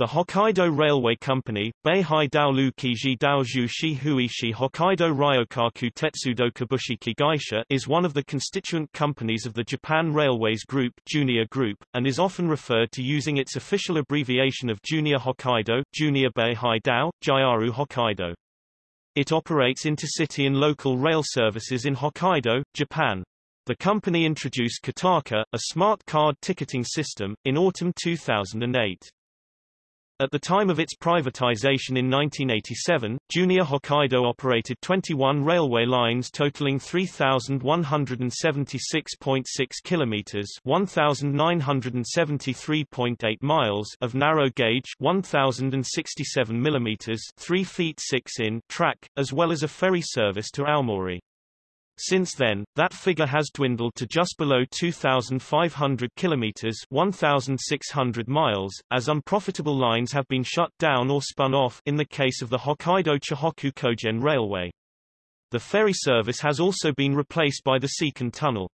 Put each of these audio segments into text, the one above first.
The Hokkaido Railway Company, Beihai Daolu Kiji Shihuishi Hokkaido Ryokaku Tetsudo Kabushiki Gaisha is one of the constituent companies of the Japan Railways Group, Junior Group, and is often referred to using its official abbreviation of Junior Hokkaido, Junior Beihai Dao, Jayaru Hokkaido. It operates intercity and local rail services in Hokkaido, Japan. The company introduced Kitaca, a smart card ticketing system, in autumn 2008. At the time of its privatization in 1987, Junior Hokkaido operated 21 railway lines totaling 3,176.6 kilometers (1,973.8 miles) of narrow gauge, 1,067 millimeters (3 feet 6 in) track, as well as a ferry service to Aomori. Since then, that figure has dwindled to just below 2,500 kilometers 1,600 miles, as unprofitable lines have been shut down or spun off in the case of the Hokkaido Chihoku Kogen Railway. The ferry service has also been replaced by the Seikan Tunnel.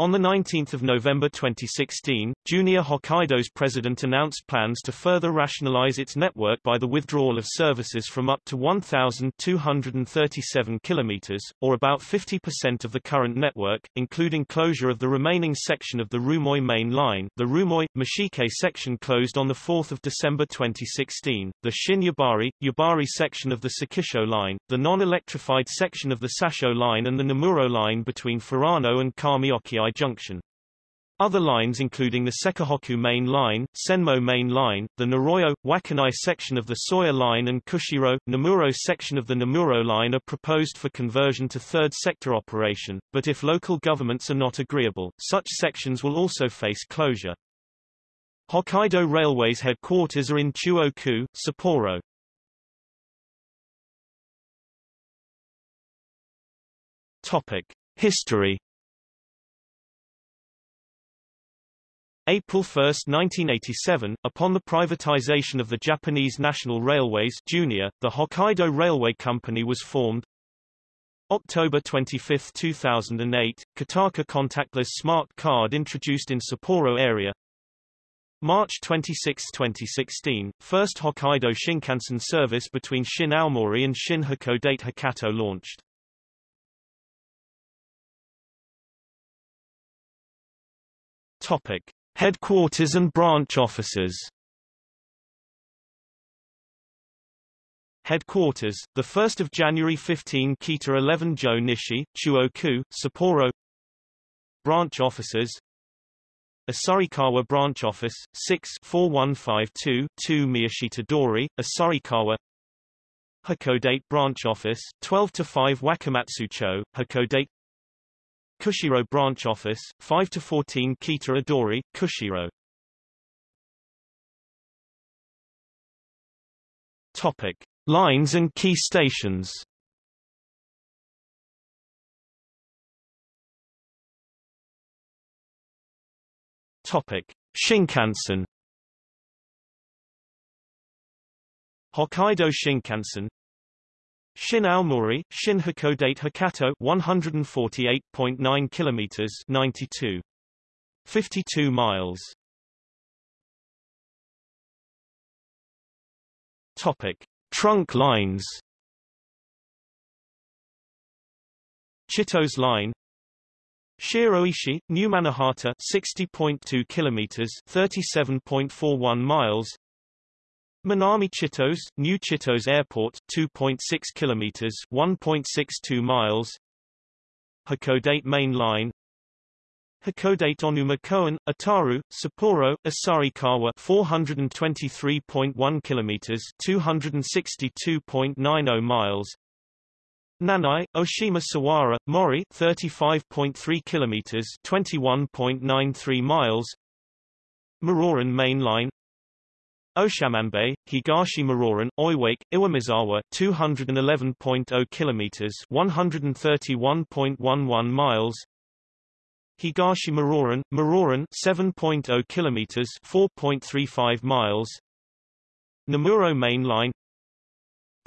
On 19 November 2016, Junior Hokkaido's president announced plans to further rationalize its network by the withdrawal of services from up to 1,237 kilometers, or about 50% of the current network, including closure of the remaining section of the Rumoi main line. The Rumoi Mashike section closed on 4 December 2016, the Shin Yubari, Yubari section of the Sekisho line, the non-electrified section of the Sassho line and the Nemuro line between Furano and Kamioki Junction. Other lines including the Sekihoku Main Line, Senmo Main Line, the Nayoro, Wakkanai section of the Soya Line and Kushiro, Nemuro section of the Nemuro Line are proposed for conversion to third sector operation, but if local governments are not agreeable, such sections will also face closure. Hokkaido Railway's headquarters are in Chuo-ku, Sapporo. Topic. History April 1, 1987, upon the privatization of the Japanese National Railways Junior, the Hokkaido Railway Company was formed. October 25, 2008, Kitaca contactless smart card introduced in Sapporo area. March 26, 2016, first Hokkaido Shinkansen service between Shin Aomori and Shin Hakodate Hokkaido launched. Topic. Headquarters and branch offices. Headquarters, 1 January 15 Kita 11 Jo Nishi, Chuo-ku, Sapporo. Branch offices. Asahikawa Branch Office, 6 4152 2 Miyashita Dori, Asahikawa Hakodate Branch Office, 12 5 Wakamatsucho, Hakodate Kushiro Branch Office, 5 to 14 Kita Adori, Kushiro. Topic. Lines and key stations Topic. Shinkansen Hokkaido Shinkansen Shin Aomori, Shin Hakodate Hokkaido 148.9 kilometers 92 52 miles. Topic. Trunk lines. Chitose Line. Shiroishi, Numanohata 60.2 kilometers 37.41 miles Minami Chitose, New Chitose Airport, 2.6 kilometers, 1.62 miles. Hakodate Main Line. Hakodate Onuma Koen, Otaru, Sapporo, Asahikawa 423.1 kilometers, 262.90 miles. Nanai, Oshima Sawara, Mori 35.3 kilometers, 21.93 miles. Muroran Main Line Oshamanbe, Higashi Muroran, Oiwake, Iwamizawa 211.0 kilometers 131.11 miles. Higashi Muroran, Muroran 7.0 kilometers 4.35 miles. Nemuro Main Line.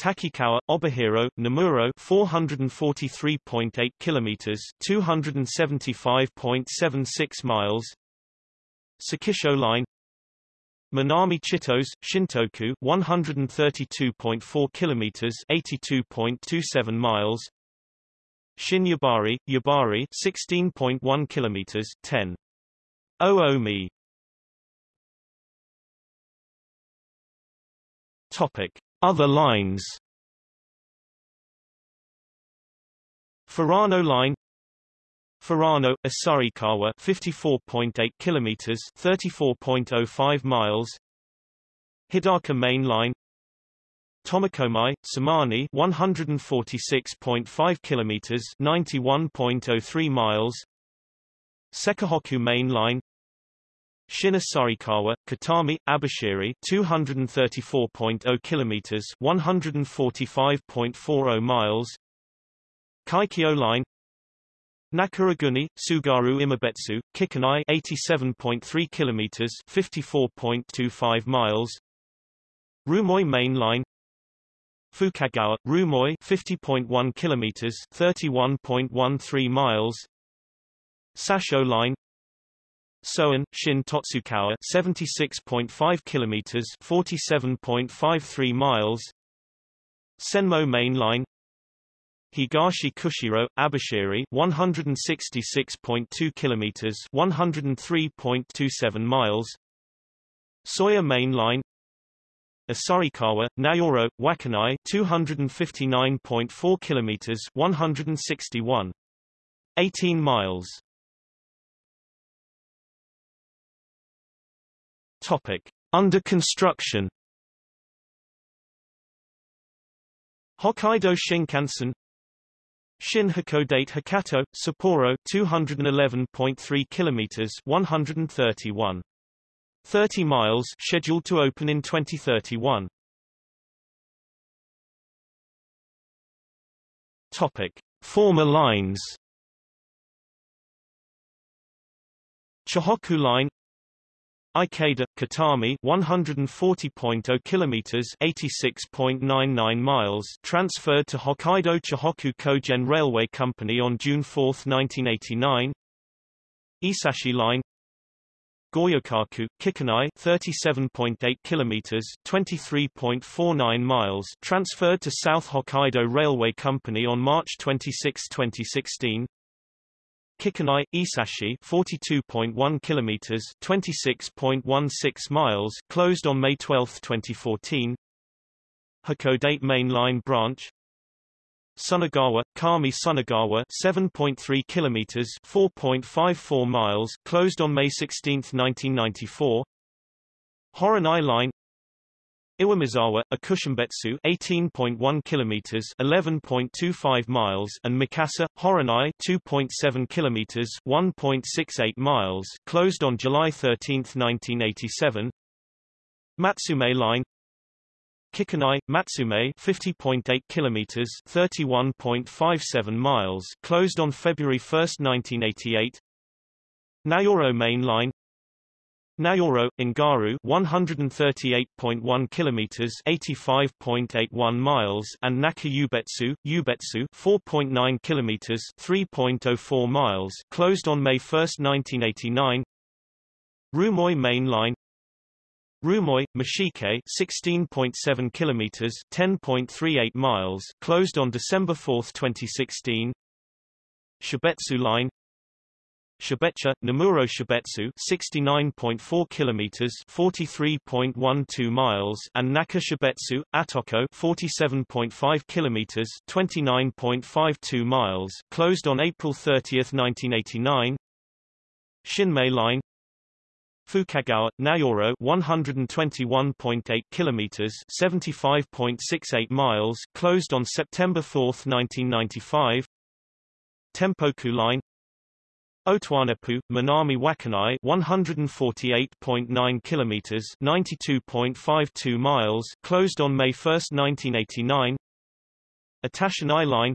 Takikawa, Obihiro, Nemuro 443.8 kilometers 275.76 miles. Sekisho Line Minami Chitos, Shintoku 132.4 kilometers 82.27 miles. Shin Yubari, Yubari 16.1 kilometers 10. 00 mi Topic. Other lines. Furano Line Furano, Asahikawa 54.8 kilometers 34.05 miles. Hidaka Main Line. Tomakomai, Samani 146.5 kilometers 91.03 miles. Sekihoku Main Line. Shin Asahikawa, Kitami, Abashiri 234.0 kilometers 145.40 miles. Kaikyo Line Nakaraguni, Tsugaru Imabetsu, Kikonai 87.3 kilometers 54.25 miles. Rumoi Main Line. Fukagawa, Rumoi 50.1 kilometers 31.13 miles. Sassho Line. Soen, Shin Totsukawa 76.5 kilometers 47.53 miles. Senmo Main Line Higashi Kushiro, Abashiri 166.2 kilometers 103.27 miles. Soya Main Line. Asahikawa, Nayoro, Wakkanai 259.4 kilometers 161 18 miles. Topic Under construction. Hokkaido Shinkansen Shin Hakodate Hakato, Sapporo 211.3 kilometers 131. 30 miles scheduled to open in 2031. Topic: Former lines. Chihoku Line Ikeda, Kitami 140.0 kilometers 86.99 miles transferred to Hokkaido Chihoku Kogen Railway Company on June 4, 1989 Esashi Line Goryokaku, Kikonai 37.8 kilometers 23.49 miles transferred to South Hokkaido Railway Company on March 26, 2016 Kikonai, Esashi 42.1 kilometers 26.16 miles closed on May 12, 2014 Hakodate Main Line Branch. Sunagawa, Kami Sunagawa 7.3 kilometers 4.54 miles closed on May 16, 1994 Horonai Line Iwamizawa, Ikushunbetsu 18.1 kilometers 11.25 miles and Mikasa, Horonai 2.7 kilometers 1.68 miles closed on July 13, 1987 Matsumae Line Kikonai, Matsumae 50.8 kilometers 31.57 miles closed on February 1, 1988 Nayoro Main Line Nayoro, Ngaru 138.1 kilometers 85.81 miles and Nakayubetsu Ubetsu 4.9 kilometers 3.04 miles closed on May 1, 1989 Rumoi Main Line. Rumoi, Mashike 16.7 kilometers 10.38 miles closed on December 4, 2016 Shibetsu Line Shibecha, Nemuro Shibetsu 69.4 kilometers 43.12 miles and Naka Shibetsu, Atoko 47.5 kilometers 29.52 miles closed on April 30, 1989 Shinmei Line Fukagawa, Nayoro 121.8 kilometers 75.68 miles closed on September 4, 1995 Tempoku Line Otowanepu, Minami Wakkanai 148.9 kilometers 92.52 miles closed on May 1, 1989 Utashinai Line.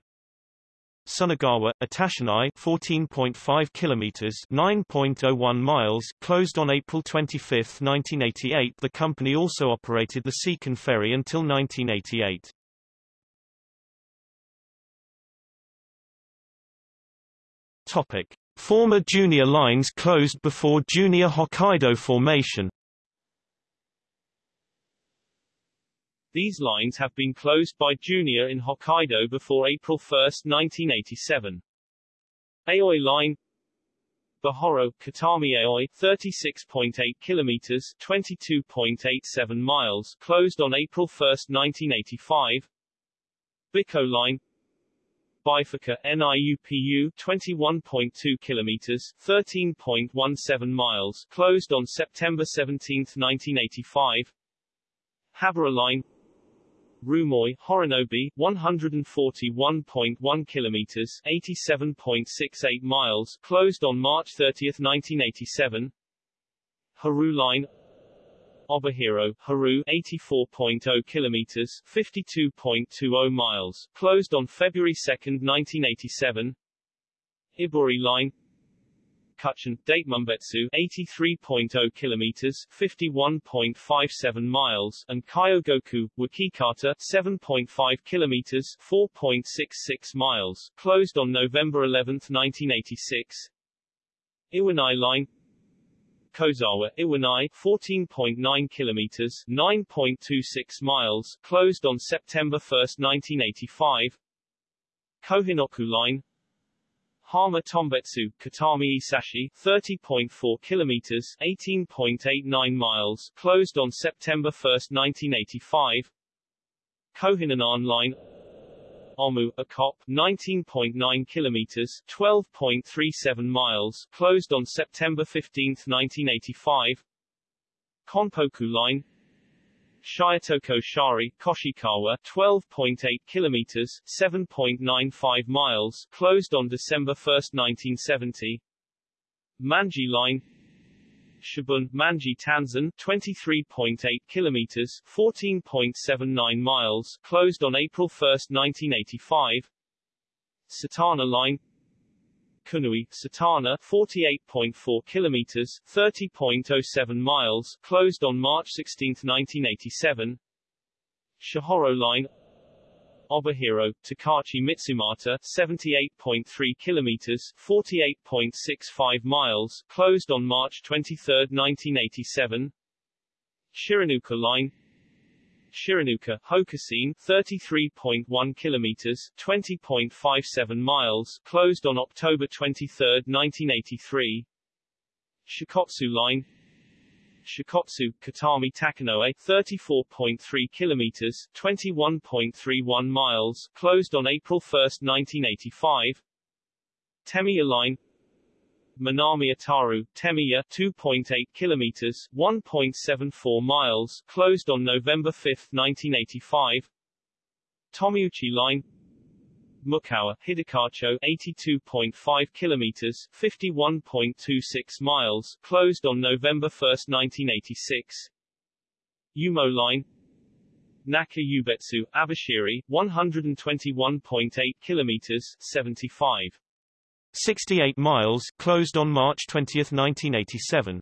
Sunagawa, Utashinai 14.5 kilometers 9.01 miles closed on April 25, 1988 The company also operated the Seikan ferry until 1988. Topic Former junior lines closed before Junior Hokkaido formation These lines have been closed by Junior in Hokkaido before April 1, 1987. Aioi Line Bihoro, Kitami Aioi, 36.8 kilometers, 22.87 miles, closed on April 1, 1985. Biko Line Bifuka, NIUPU, 21.2 kilometers, 13.17 miles, closed on September 17, 1985. Haboro Line Rumoi, Horonobe, 141.1 kilometers, 87.68 miles, closed on March 30, 1987. Haru Line Obihiro, Haru, 84.0 kilometers, 52.20 miles, closed on February 2, 1987. Iburi Line Kutchan, Datemombetsu 83.0 kilometers 51.57 miles and Kyogoku, Wakikata 7.5 kilometers 4.66 miles, closed on November 11, 1986. Iwanai Line Kozawa, Iwanai 14.9 kilometers 9.26 miles, closed on September 1, 1985. Kohinoku Line Hama Tombetsu, Kitami Esashi, 30.4 kilometers, 18.89 miles, closed on September 1, 1985. Kohinanan Line Omu, Akop, 19.9 kilometers, 12.37 miles, closed on September 15, 1985. Konpoku Line Shiretoko Shari, Koshikawa, 12.8 kilometers, 7.95 miles, closed on December 1, 1970. Manji Line Shibun, Manji Tanzan, 23.8 kilometers, 14.79 miles, closed on April 1, 1985. Setana Line Kunui, Setana, 48.4 kilometers, 30.07 miles, closed on March 16, 1987. Shihoro Line Obihiro, Tokachi Mitsumata, 78.3 kilometers, 48.65 miles, closed on March 23, 1987. Shiranuka Line Shiranuka, Hokuseen, 33.1 kilometers, 20.57 miles, closed on October 23, 1983. Shikotsu Line Shikotsu, Kitami Takinoue, 34.3 kilometers, 21.31 miles, closed on April 1, 1985. Temiya Line Minami Otaru, Temiya, 2.8 kilometers, 1.74 miles, closed on November 5, 1985. Tomiuchi Line Mukawa, Hidakacho, 82.5 kilometers, 51.26 miles, closed on November 1, 1986. Yumo Line Naka Yubetsu, Abashiri, 121.8 kilometers, 75 68 miles, closed on March 20, 1987.